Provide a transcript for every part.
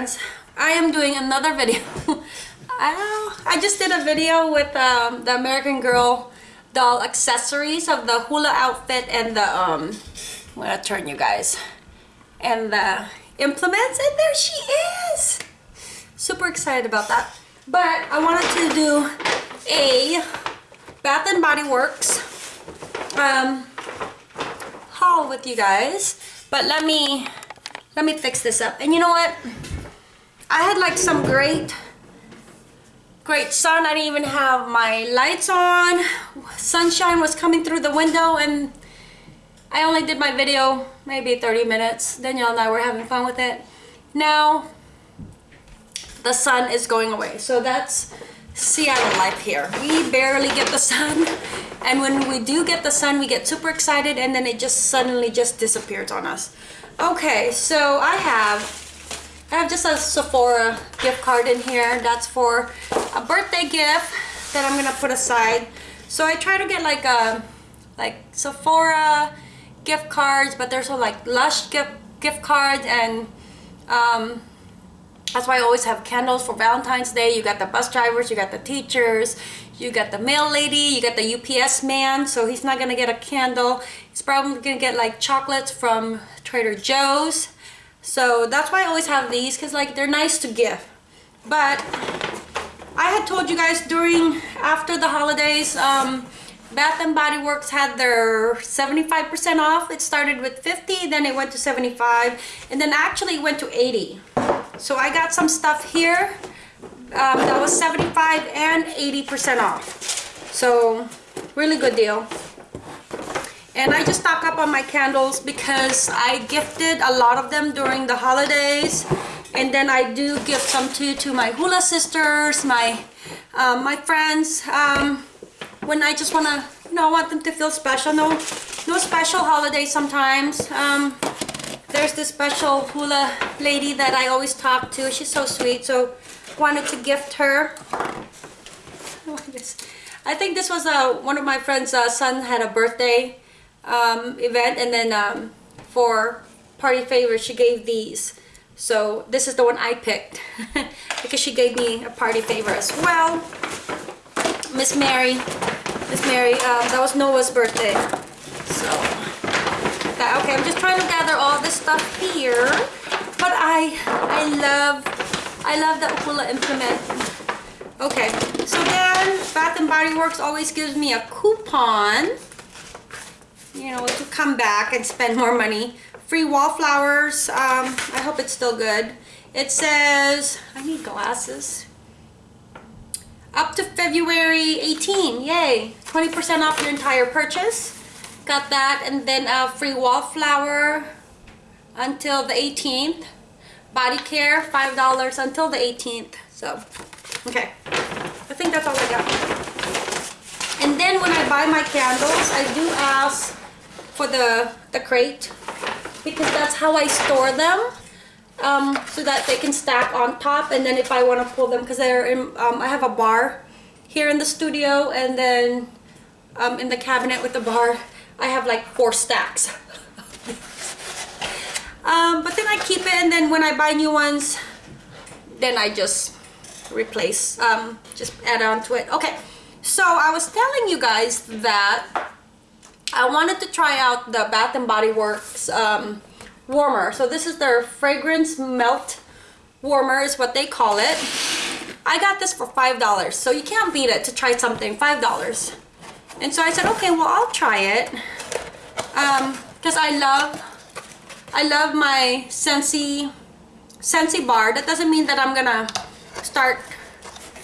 friends I am doing another video. I, I just did a video with um, the American Girl doll accessories of the hula outfit and the um I'm gonna turn you guys. And the implements and there she is! Super excited about that. But I wanted to do a Bath and Body Works um, haul with you guys. But let me let me fix this up. And you know what I had like some great great sun. I didn't even have my lights on. Sunshine was coming through the window and I only did my video maybe 30 minutes. Danielle and I were having fun with it. Now the sun is going away. So that's Seattle life here. We barely get the sun and when we do get the sun we get super excited and then it just suddenly just disappears on us. Okay so I have I have just a Sephora gift card in here. That's for a birthday gift that I'm gonna put aside. So I try to get like a like Sephora gift cards, but there's also like Lush gift gift cards and um, that's why I always have candles for Valentine's Day. You got the bus drivers, you got the teachers, you got the mail lady, you got the UPS man, so he's not gonna get a candle. He's probably gonna get like chocolates from Trader Joe's. So that's why I always have these because like they're nice to give. But I had told you guys during after the holidays um, Bath and Body Works had their 75% off. It started with 50, then it went to 75, and then actually went to 80. So I got some stuff here um, that was 75 and 80% off. So really good deal and I just stock up on my candles because I gifted a lot of them during the holidays. And then I do give some to to my hula sisters my um, my friends. Um, when I just want to you know I want them to feel special. No no special holiday sometimes. Um, there's this special hula lady that I always talk to. She's so sweet. So wanted to gift her. I think this was uh, one of my friends uh, son had a birthday um, event and then um, for party favors she gave these. So this is the one I picked because she gave me a party favor as well. Miss Mary Miss Mary um, that was Noah's birthday. So that, okay I'm just trying to gather all this stuff here. But I I love I love the hula implement. Okay so then Bath and Body Works always gives me a coupon you know, to come back and spend more money. Free wallflowers. Um, I hope it's still good. It says, I need glasses. Up to February 18. Yay. 20% off your entire purchase. Got that. And then a free wallflower until the 18th. Body care, $5 until the 18th. So, okay. I think that's all I got. And then when I buy my candles, I do ask for the, the crate because that's how I store them um, so that they can stack on top and then if I want to pull them because they're in, um, I have a bar here in the studio and then um, in the cabinet with the bar I have like four stacks. Um, but then I keep it and then when I buy new ones then I just replace um, just add on to it. Okay so I was telling you guys that I wanted to try out the Bath Body Works um, warmer. So this is their fragrance melt warmer is what they call it. I got this for $5. So you can't beat it to try something, $5. And so I said, okay, well, I'll try it. Because um, I love, I love my Scentsy, Scentsy bar. That doesn't mean that I'm gonna start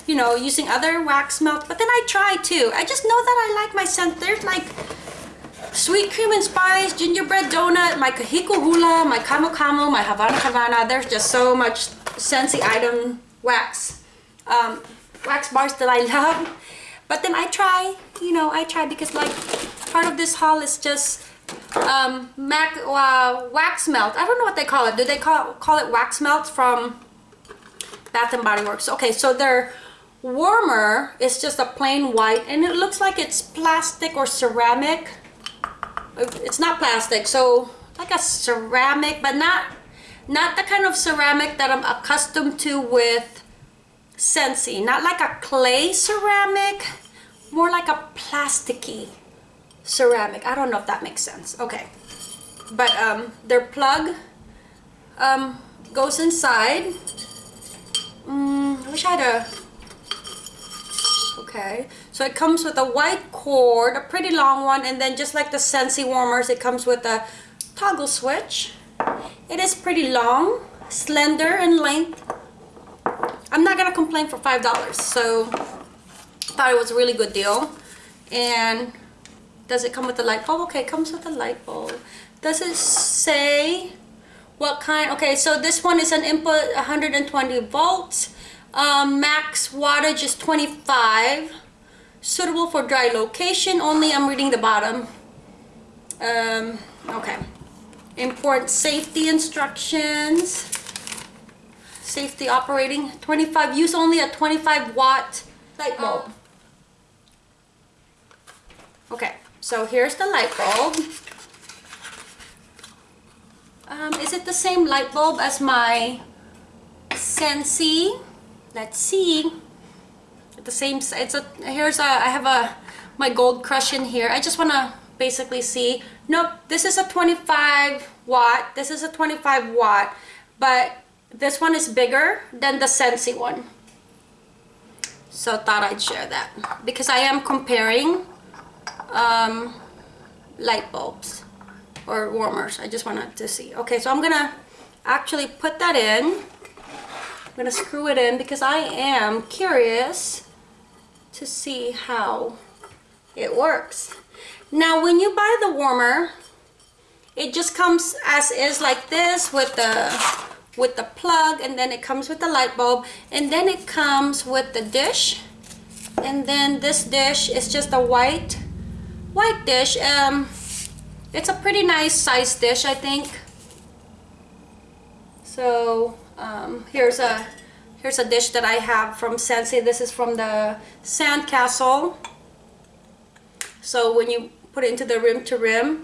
you know, using other wax melt, but then I try too. I just know that I like my scent. There's like sweet cream and spice, gingerbread donut, my Kahiko Hula, my Camu Camu, my Havana Havana. There's just so much Scentsy item wax, um, wax bars that I love. But then I try, you know, I try because like part of this haul is just um, mac, uh, wax melt. I don't know what they call it. Do they call, call it wax melt from Bath and Body Works? Okay, so they're warmer It's just a plain white and it looks like it's plastic or ceramic it's not plastic so like a ceramic but not not the kind of ceramic that I'm accustomed to with Scentsy. Not like a clay ceramic, more like a plasticky ceramic. I don't know if that makes sense. Okay. But um, their plug um, goes inside. Mm, I wish I had a... Okay. So it comes with a white cord, a pretty long one, and then just like the Scentsy warmers, it comes with a toggle switch. It is pretty long, slender in length. I'm not gonna complain for $5, so I thought it was a really good deal. And does it come with a light bulb? Okay, it comes with a light bulb. Does it say what kind? Okay, so this one is an input 120 volts. Um, max wattage is 25. Suitable for dry location only. I'm reading the bottom. Um, okay. Important safety instructions. Safety operating. 25. Use only a 25 watt light bulb. Okay, so here's the light bulb. Um, is it the same light bulb as my Scentsy? Let's see. The same, it's a, here's a, I have a, my gold crush in here. I just want to basically see. Nope, this is a 25 watt. This is a 25 watt, but this one is bigger than the Scentsy one. So thought I'd share that because I am comparing um, light bulbs or warmers. I just wanted to see. Okay, so I'm gonna actually put that in. I'm gonna screw it in because I am curious to see how it works. Now, when you buy the warmer, it just comes as is like this with the with the plug and then it comes with the light bulb and then it comes with the dish and then this dish is just a white white dish um it's a pretty nice size dish, I think. So um, here's a here's a dish that I have from Scentsy. This is from the Sandcastle. So when you put it into the rim to rim,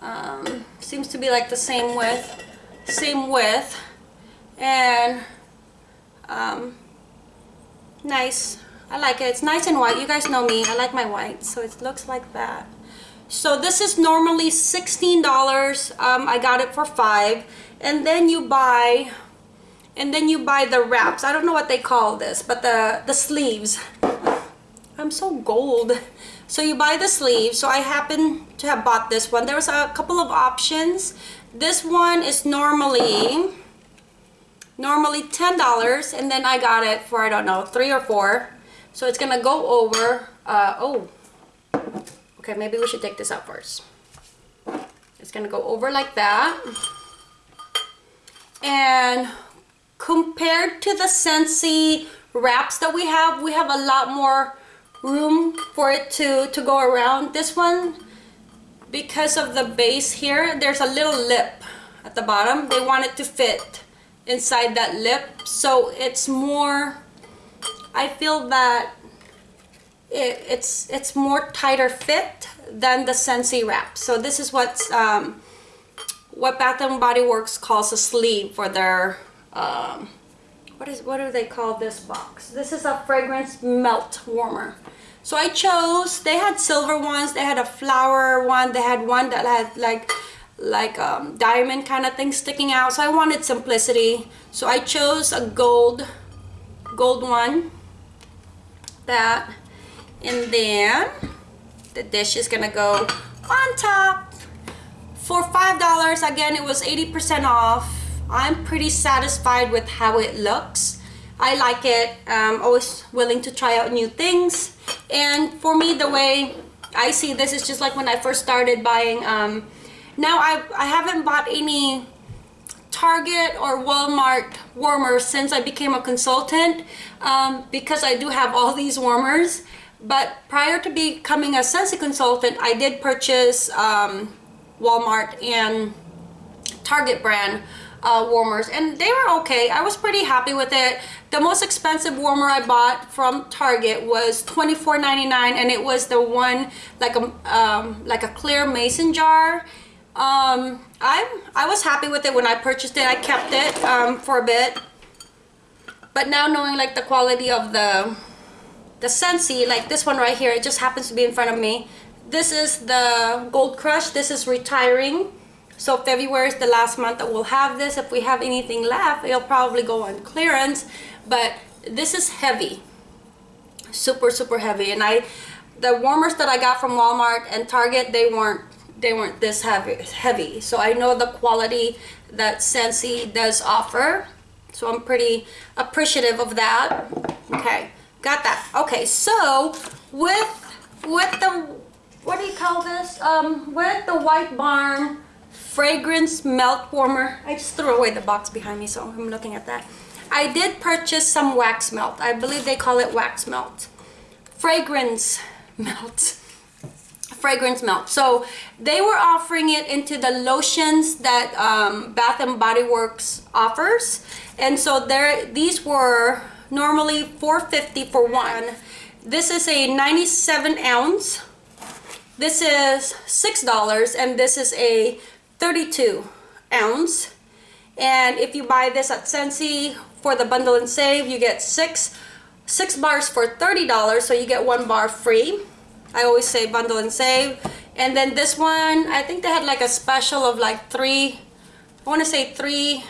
um, seems to be like the same width, same width, and um, nice. I like it. It's nice and white. You guys know me. I like my white, so it looks like that. So this is normally $16. Um, I got it for five. And then you buy, and then you buy the wraps. I don't know what they call this, but the, the sleeves. I'm so gold. So you buy the sleeves. So I happen to have bought this one. There was a couple of options. This one is normally normally $10 and then I got it for I don't know three or four so it's gonna go over uh, oh Okay, maybe we should take this out first. It's gonna go over like that. And compared to the Scentsy wraps that we have, we have a lot more room for it to, to go around. This one, because of the base here, there's a little lip at the bottom. They want it to fit inside that lip. So it's more, I feel that it, it's it's more tighter fit than the Scentsy wrap. So this is what um, what Bath and Body Works calls a sleeve for their um, what is what do they call this box? This is a fragrance melt warmer. So I chose. They had silver ones. They had a flower one. They had one that had like like um, diamond kind of thing sticking out. So I wanted simplicity. So I chose a gold gold one that and then the dish is gonna go on top for five dollars again it was 80 percent off i'm pretty satisfied with how it looks. I like it. I'm always willing to try out new things. And for me the way i see this is just like when i first started buying um now i i haven't bought any Target or Walmart warmers since I became a consultant um, because I do have all these warmers. But prior to becoming a Scentsy consultant, I did purchase um, Walmart and Target brand uh, warmers and they were okay. I was pretty happy with it. The most expensive warmer I bought from Target was $24.99 and it was the one like a, um, like a clear mason jar. Um, I'm, I was happy with it when I purchased it. I kept it um, for a bit. But now knowing like the quality of the the Scentsy, like this one right here, it just happens to be in front of me. This is the Gold Crush. This is retiring. So February is the last month that we'll have this. If we have anything left, it'll probably go on clearance. But this is heavy. Super, super heavy. And I, the warmers that I got from Walmart and Target, they weren't they weren't this heavy heavy so I know the quality that Scentsy does offer so I'm pretty appreciative of that okay got that okay so with with the what do you call this um with the white barn fragrance melt warmer I just threw away the box behind me so I'm looking at that I did purchase some wax melt I believe they call it wax melt fragrance melt fragrance melt. So they were offering it into the lotions that um, Bath and Body Works offers. And so there, these were normally 450 for one. This is a 97 ounce. This is $6 and this is a 32 ounce. And if you buy this at Scentsy for the bundle and save, you get six, six bars for $30. So you get one bar free. I always say bundle and save. And then this one, I think they had like a special of like three, I want to say three,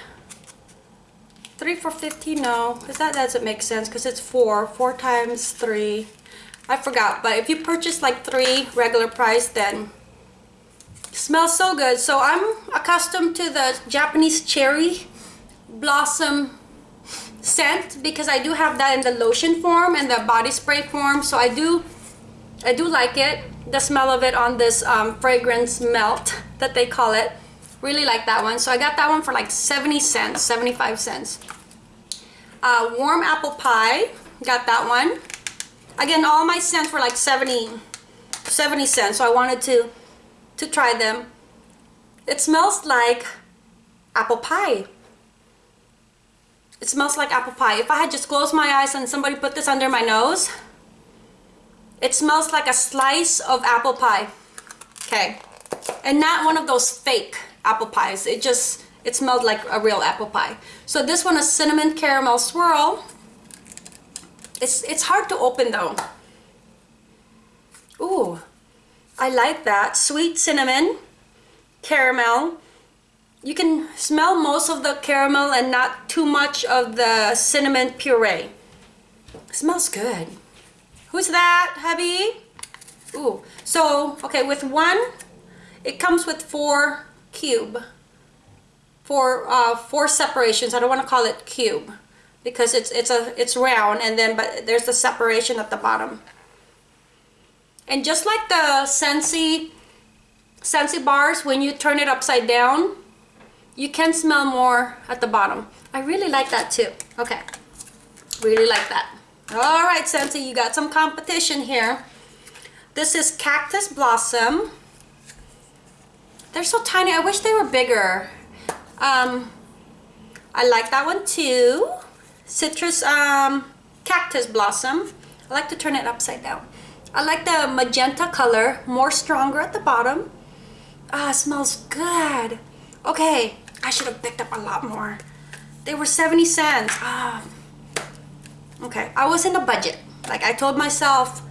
three for 50, no, because that doesn't make sense because it's four, four times three. I forgot, but if you purchase like three regular price, then smells so good. So I'm accustomed to the Japanese cherry blossom scent because I do have that in the lotion form and the body spray form. So I do I do like it. The smell of it on this um, fragrance melt that they call it. Really like that one. So I got that one for like 70 cents, 75 cents. Uh, warm apple pie. Got that one. Again, all my scents were like 70, 70 cents. So I wanted to, to try them. It smells like apple pie. It smells like apple pie. If I had just closed my eyes and somebody put this under my nose, it smells like a slice of apple pie. Okay. And not one of those fake apple pies. It just, it smelled like a real apple pie. So this one is cinnamon caramel swirl. It's, it's hard to open though. Ooh, I like that. Sweet cinnamon, caramel. You can smell most of the caramel and not too much of the cinnamon puree. It smells good. Who's that, hubby? Ooh, so, okay, with one, it comes with four cube. Four, uh, four separations. I don't want to call it cube because it's it's a it's round and then but there's the separation at the bottom. And just like the Scentsy Scentsy bars, when you turn it upside down, you can smell more at the bottom. I really like that too. Okay, really like that. All right, Scentsy, you got some competition here. This is Cactus Blossom. They're so tiny. I wish they were bigger. Um, I like that one too. Citrus um, Cactus Blossom. I like to turn it upside down. I like the magenta color, more stronger at the bottom. Ah, smells good. Okay, I should have picked up a lot more. They were 70 cents. Ah, okay i was in the budget like i told myself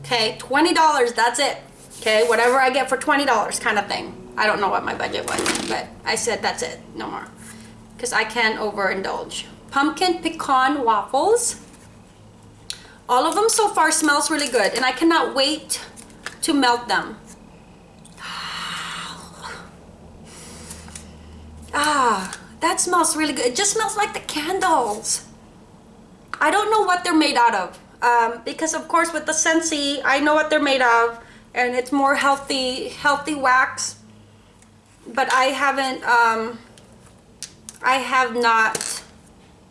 okay $20 that's it okay whatever i get for $20 kind of thing i don't know what my budget was but i said that's it no more because i can't overindulge pumpkin pecan waffles all of them so far smells really good and i cannot wait to melt them. Ah that smells really good. It just smells like the candles. I don't know what they're made out of um, because of course with the Scentsy I know what they're made of and it's more healthy healthy wax. But I haven't um, I have not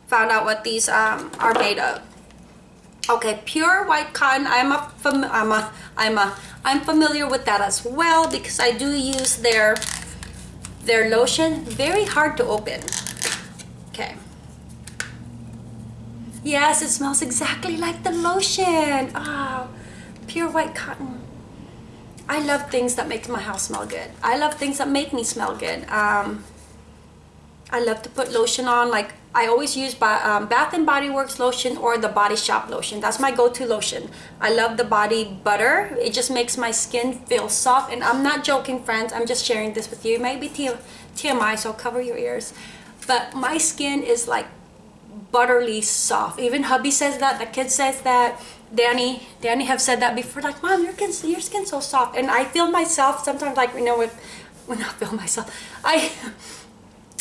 found out what these um, are made of okay pure white cotton I'm a I'm a I'm a I'm familiar with that as well because I do use their their lotion very hard to open okay Yes, it smells exactly like the lotion. Oh, pure white cotton. I love things that make my house smell good. I love things that make me smell good. Um, I love to put lotion on. Like I always use um, Bath and Body Works lotion or the Body Shop lotion. That's my go-to lotion. I love the body butter. It just makes my skin feel soft. And I'm not joking, friends. I'm just sharing this with you. It might be TMI, so cover your ears. But my skin is like butterly soft. Even hubby says that. The kid says that. Danny, Danny have said that before. Like, mom, your skin, your skin's so soft. And I feel myself sometimes like, you know, with, when I feel myself, I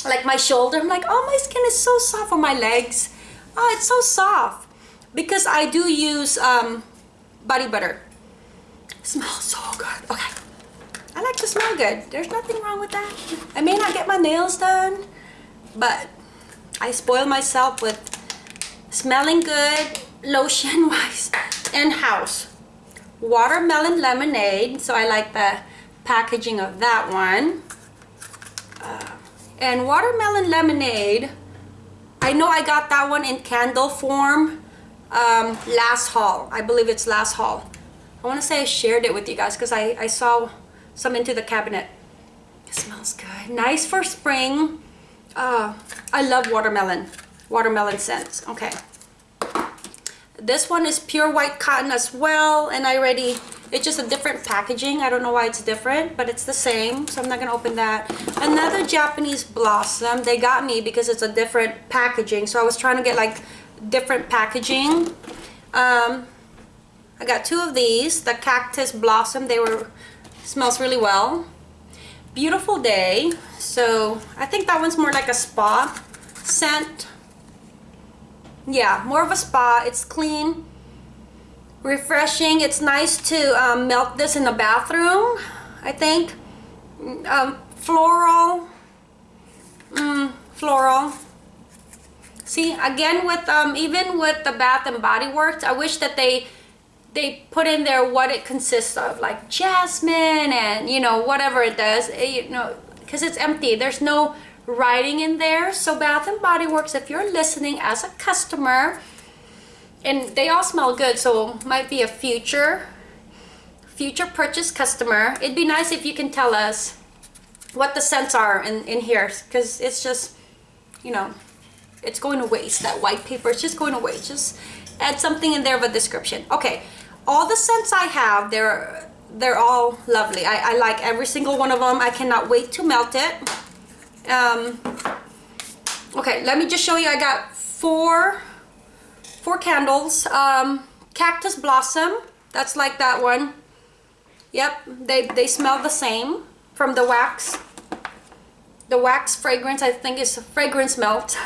like my shoulder. I'm like oh my skin is so soft on my legs. Oh it's so soft. Because i do use um, body butter. It smells so good. Okay. I like to smell good. There's nothing wrong with that. I may not get my nails done but i spoil myself with smelling good lotion wise and house watermelon lemonade. So i like the packaging of that one. Uh, and watermelon lemonade I know I got that one in candle form um, last haul. I believe it's last haul. I want to say I shared it with you guys because I, I saw some into the cabinet. It smells good. Nice for spring. Uh, I love watermelon watermelon scents. Okay. This one is pure white cotton as well and I already it's just a different packaging. I don't know why it's different, but it's the same. So I'm not going to open that. Another Japanese Blossom. They got me because it's a different packaging. So I was trying to get like different packaging. Um, I got two of these. The Cactus Blossom. They were, smells really well. Beautiful Day. So I think that one's more like a spa scent. Yeah, more of a spa. It's clean refreshing. It's nice to um, melt this in the bathroom, I think. Um, floral. Mm, floral. See, again, with um, even with the Bath and Body Works, I wish that they they put in there what it consists of, like jasmine and, you know, whatever it does, it, eh, you know, because it's empty. There's no writing in there. So Bath and Body Works, if you're listening as a customer, and they all smell good so might be a future future purchase customer. It'd be nice if you can tell us what the scents are in, in here because it's just you know it's going to waste. That white paper it's just going to waste. Just add something in there of a description. Okay all the scents I have they're they're all lovely. I, I like every single one of them I cannot wait to melt it. Um, okay let me just show you. I got four four candles. Um, cactus blossom. That's like that one. Yep they they smell the same from the wax. The wax fragrance I think is fragrance melt.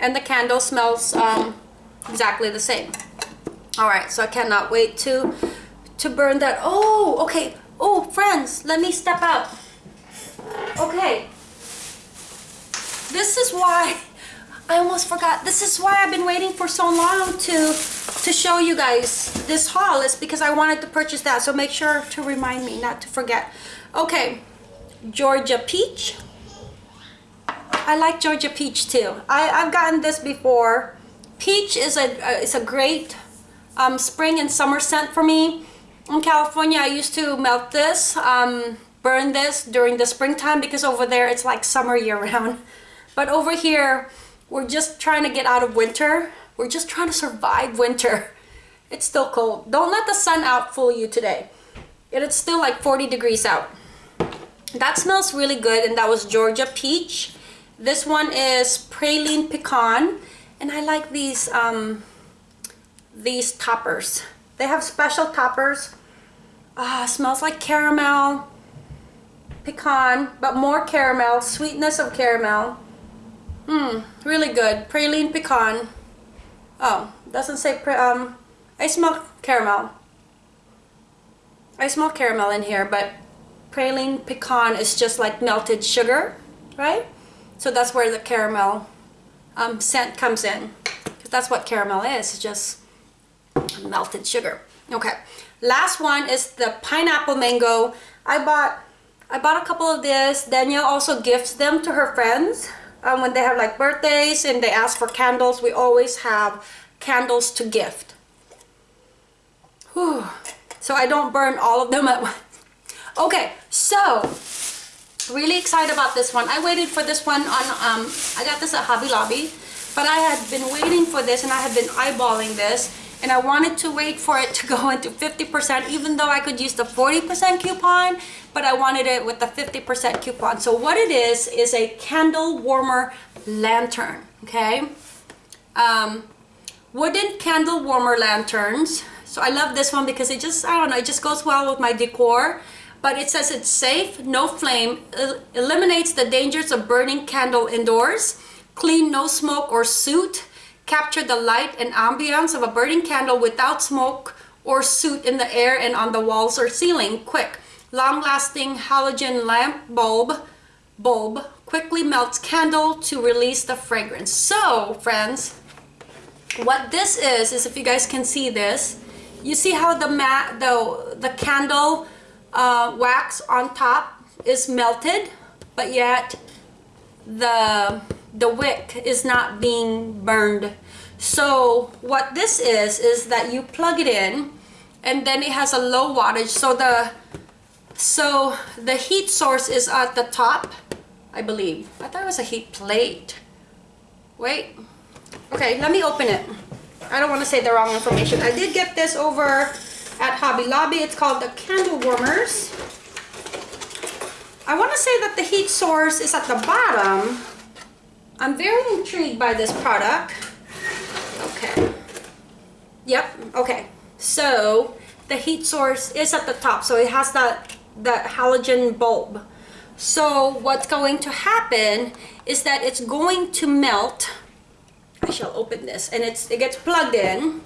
And the candle smells um, exactly the same. All right so I cannot wait to to burn that. Oh okay. Oh friends let me step out. Okay. This is why I almost forgot. This is why I've been waiting for so long to to show you guys this haul. Is because I wanted to purchase that. So make sure to remind me not to forget. Okay, Georgia Peach. I like Georgia Peach too. I, I've gotten this before. Peach is a, is a great um, spring and summer scent for me. In California, I used to melt this, um, burn this during the springtime because over there it's like summer year round. But over here, we're just trying to get out of winter. We're just trying to survive winter. It's still cold. Don't let the sun out fool you today. It's still like 40 degrees out. That smells really good and that was Georgia Peach. This one is Praline Pecan and I like these um, these toppers. They have special toppers. Ah, smells like caramel, pecan, but more caramel, sweetness of caramel. Mmm, really good. Praline pecan. Oh, doesn't say, um, I smell caramel. I smell caramel in here, but praline pecan is just like melted sugar, right? So that's where the caramel um, scent comes in. Because that's what caramel is, just melted sugar. Okay, last one is the pineapple mango. I bought I bought a couple of this. Danielle also gifts them to her friends um, when they have like birthdays and they ask for candles, we always have candles to gift. Whew. So I don't burn all of them at once. Okay, so really excited about this one. I waited for this one on, um, I got this at Hobby Lobby, but I had been waiting for this and I had been eyeballing this and I wanted to wait for it to go into 50% even though I could use the 40% coupon, but I wanted it with the 50% coupon. So what it is, is a candle warmer lantern, okay? Um, wooden candle warmer lanterns. So I love this one because it just, I don't know, it just goes well with my decor but it says it's safe, no flame, el eliminates the dangers of burning candle indoors, clean, no smoke or soot, capture the light and ambience of a burning candle without smoke or soot in the air and on the walls or ceiling. Quick, long-lasting halogen lamp bulb, bulb quickly melts candle to release the fragrance. So, friends, what this is, is if you guys can see this, you see how the mat, the, the candle uh, wax on top is melted, but yet the, the wick is not being burned. So what this is, is that you plug it in and then it has a low wattage. So the, so the heat source is at the top, I believe. I thought it was a heat plate. Wait. Okay, let me open it. I don't want to say the wrong information. I did get this over at Hobby Lobby. It's called the Candle Warmers. I want to say that the heat source is at the bottom. I'm very intrigued by this product. Okay. Yep, okay. So the heat source is at the top. So it has that, that halogen bulb. So what's going to happen is that it's going to melt. I shall open this and it's it gets plugged in.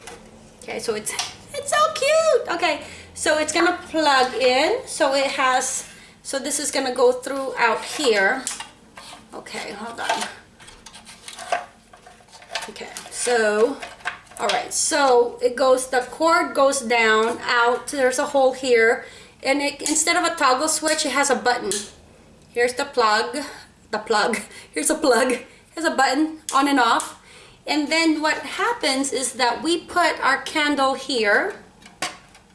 Okay, so it's it's so cute. Okay, so it's gonna plug in. So it has, so this is gonna go through out here. Okay, hold on. Okay, so, all right, so it goes, the cord goes down, out, there's a hole here, and it, instead of a toggle switch, it has a button. Here's the plug, the plug, here's a plug, here's a button, on and off. And then what happens is that we put our candle here.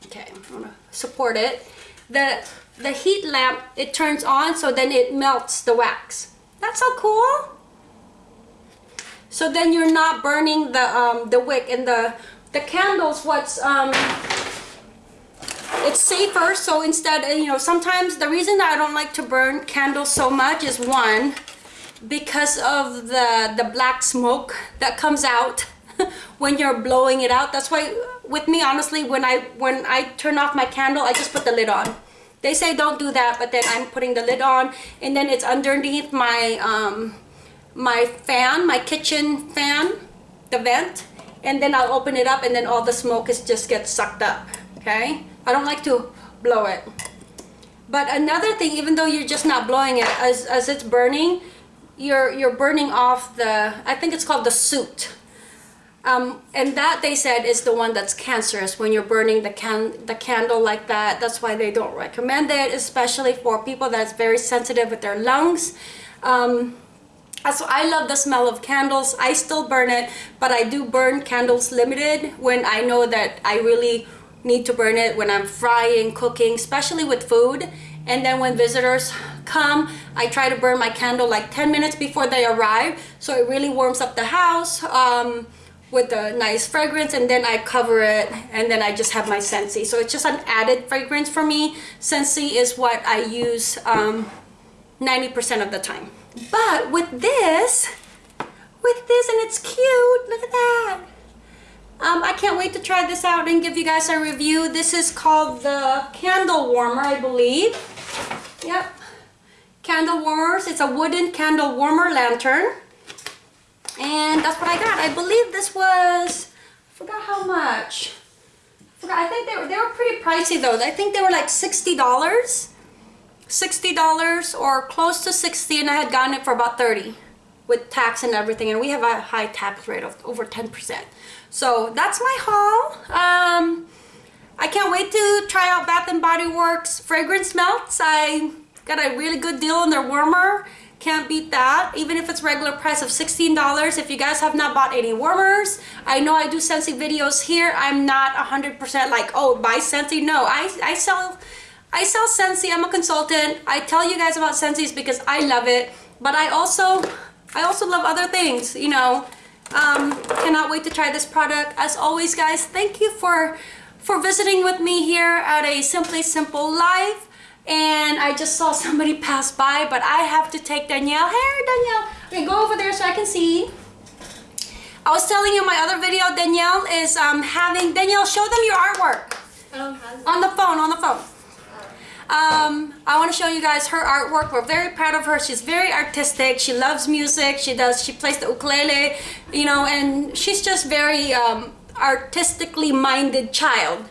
Okay, I'm gonna support it. The, the heat lamp, it turns on so then it melts the wax. That's so cool. So then you're not burning the um, the wick and the the candles. What's um, it's safer. So instead, you know, sometimes the reason I don't like to burn candles so much is one, because of the the black smoke that comes out when you're blowing it out that's why with me honestly when I when I turn off my candle I just put the lid on they say don't do that but then I'm putting the lid on and then it's underneath my um my fan my kitchen fan the vent and then I'll open it up and then all the smoke is just gets sucked up okay I don't like to blow it. But another thing even though you're just not blowing it as, as it's burning you're you're burning off the I think it's called the soot. Um, and that they said is the one that's cancerous when you're burning the can the candle like that. That's why they don't recommend it especially for people that's very sensitive with their lungs. Um, so I love the smell of candles. I still burn it but I do burn candles limited when I know that I really need to burn it when I'm frying cooking especially with food. And then when visitors come I try to burn my candle like 10 minutes before they arrive. So it really warms up the house um, with a nice fragrance and then I cover it and then I just have my Scentsy so it's just an added fragrance for me. Scentsy is what I use 90% um, of the time. But with this with this and it's cute look at that um, I can't wait to try this out and give you guys a review. This is called the candle warmer, I believe. Yep. Candle warmers. It's a wooden candle warmer lantern. And that's what I got. I believe this was, I forgot how much. I, forgot, I think they were, they were pretty pricey though. I think they were like $60. $60 or close to 60 and I had gotten it for about 30 with tax and everything and we have a high tax rate of over 10%. So that's my haul. Um, I can't wait to try out Bath & Body Works fragrance melts. I got a really good deal on their warmer. Can't beat that. Even if it's regular price of $16. If you guys have not bought any warmers, I know I do Scentsy videos here. I'm not 100% like, oh, buy Scentsy. No, I, I sell I sell Scentsy. I'm a consultant. I tell you guys about Scentsy's because I love it. But I also, I also love other things. You know, um, cannot wait to try this product. As always, guys, thank you for for visiting with me here at a Simply Simple Life. And I just saw somebody pass by, but I have to take Danielle. Hey, Danielle. Okay, go over there so I can see. I was telling you my other video, Danielle is um, having, Danielle, show them your artwork. On the phone, on the phone. Um, I want to show you guys her artwork. We're very proud of her. She's very artistic. She loves music. She does, she plays the ukulele, you know, and she's just very um, artistically minded child,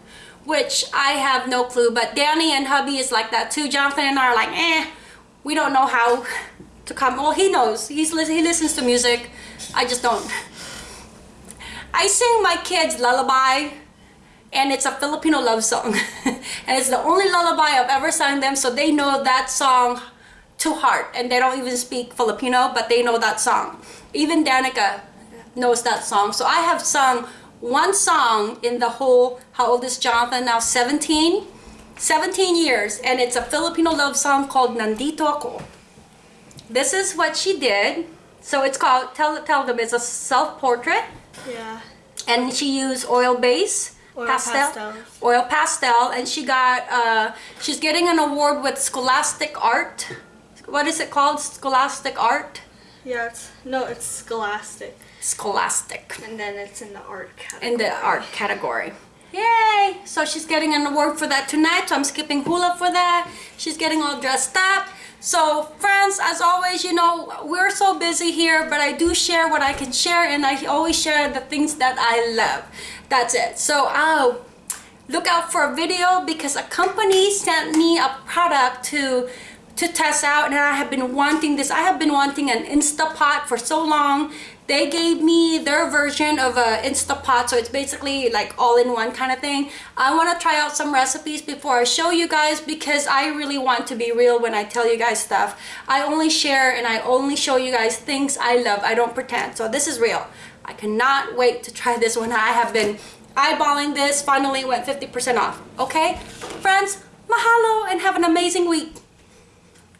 which I have no clue. But Danny and hubby is like that too. Jonathan and I are like, eh, we don't know how to come. Well, he knows. He's he listens to music. I just don't. I sing my kids lullaby and it's a Filipino love song. and it's the only lullaby I've ever sung them so they know that song to heart and they don't even speak Filipino but they know that song. Even Danica knows that song. So I have sung one song in the whole, how old is Jonathan now? 17? 17 years and it's a Filipino love song called Nandito Ako. This is what she did. So it's called, tell, tell them it's a self-portrait Yeah. and she used oil base Oil pastel. pastels. oil pastel and she got uh she's getting an award with scholastic art. What is it called? Scholastic art? Yeah, it's no, it's scholastic, scholastic. And then it's in the art category. in the art category. Yay! So she's getting an award for that tonight so i'm skipping hula for that. She's getting all dressed up so friends as always you know we're so busy here but i do share what i can share and i always share the things that i love. That's it. So I'll look out for a video because a company sent me a product to to test out and I have been wanting this. I have been wanting an Instapot for so long they gave me their version of a Instapot so it's basically like all-in-one kind of thing. I want to try out some recipes before I show you guys because I really want to be real when I tell you guys stuff. I only share and I only show you guys things I love. I don't pretend. So this is real. I cannot wait to try this one. I have been eyeballing this. Finally went 50% off. Okay? Friends mahalo and have an amazing week